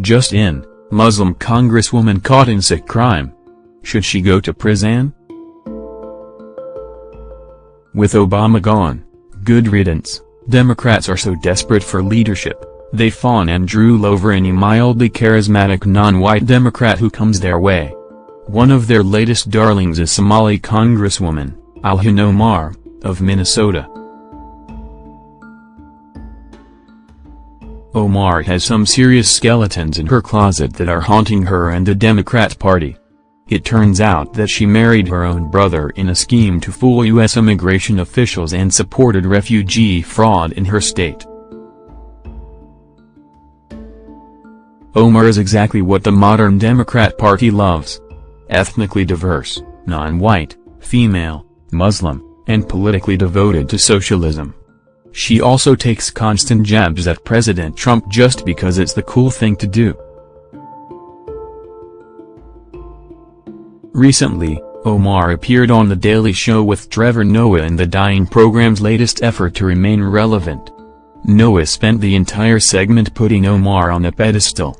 Just in, Muslim congresswoman caught in sick crime. Should she go to prison? With Obama gone, good riddance, Democrats are so desperate for leadership, they fawn and drool over any mildly charismatic non-white Democrat who comes their way. One of their latest darlings is Somali Congresswoman, Ilhan Omar, of Minnesota. Omar has some serious skeletons in her closet that are haunting her and the Democrat Party. It turns out that she married her own brother in a scheme to fool U.S. immigration officials and supported refugee fraud in her state. Omar is exactly what the modern Democrat Party loves ethnically diverse, non-white, female, Muslim, and politically devoted to socialism. She also takes constant jabs at President Trump just because it's the cool thing to do. Recently, Omar appeared on The Daily Show with Trevor Noah in the Dying program's latest effort to remain relevant. Noah spent the entire segment putting Omar on a pedestal.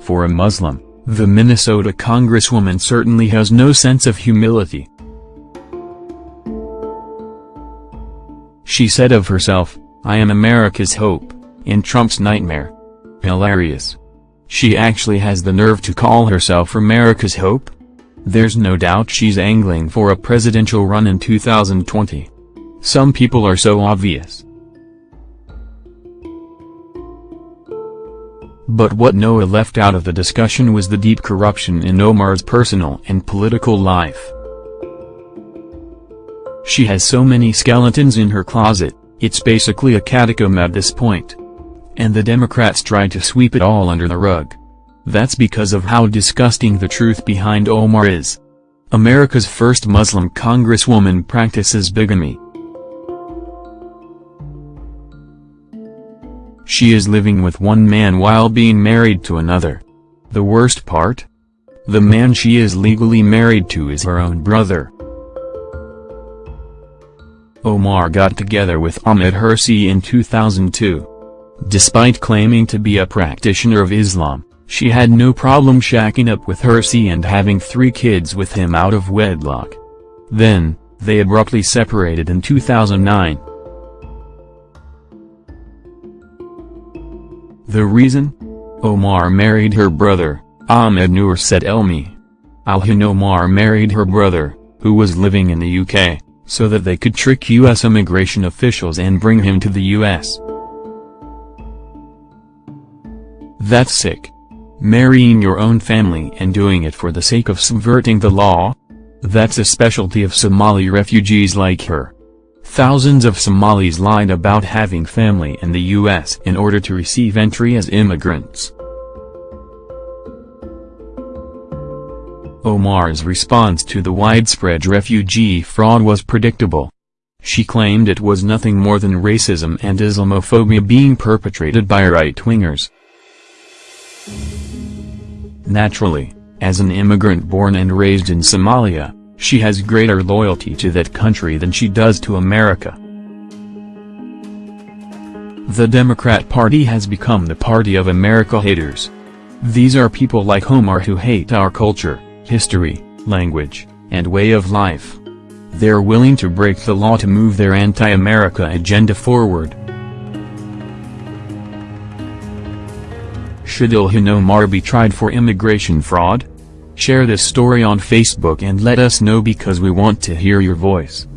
For a Muslim, the Minnesota congresswoman certainly has no sense of humility. She said of herself, I am America's hope, in Trump's nightmare. Hilarious. She actually has the nerve to call herself America's hope? There's no doubt she's angling for a presidential run in 2020. Some people are so obvious. But what Noah left out of the discussion was the deep corruption in Omar's personal and political life. She has so many skeletons in her closet, it's basically a catacomb at this point. And the Democrats tried to sweep it all under the rug. That's because of how disgusting the truth behind Omar is. America's first Muslim congresswoman practices bigamy. She is living with one man while being married to another. The worst part? The man she is legally married to is her own brother. Omar got together with Ahmed Hirsi in 2002. Despite claiming to be a practitioner of Islam, she had no problem shacking up with Hirsi and having three kids with him out of wedlock. Then, they abruptly separated in 2009. The reason? Omar married her brother, Ahmed Noor Said Elmi. Ilhan Omar married her brother, who was living in the UK, so that they could trick U.S. immigration officials and bring him to the U.S. That's sick. Marrying your own family and doing it for the sake of subverting the law? That's a specialty of Somali refugees like her. Thousands of Somalis lied about having family in the U.S. in order to receive entry as immigrants. Omar's response to the widespread refugee fraud was predictable. She claimed it was nothing more than racism and Islamophobia being perpetrated by right-wingers. Naturally, as an immigrant born and raised in Somalia, she has greater loyalty to that country than she does to America. The Democrat Party has become the party of America haters. These are people like Omar who hate our culture, history, language, and way of life. They're willing to break the law to move their anti-America agenda forward. Should Ilhan Omar be tried for immigration fraud? Share this story on Facebook and let us know because we want to hear your voice.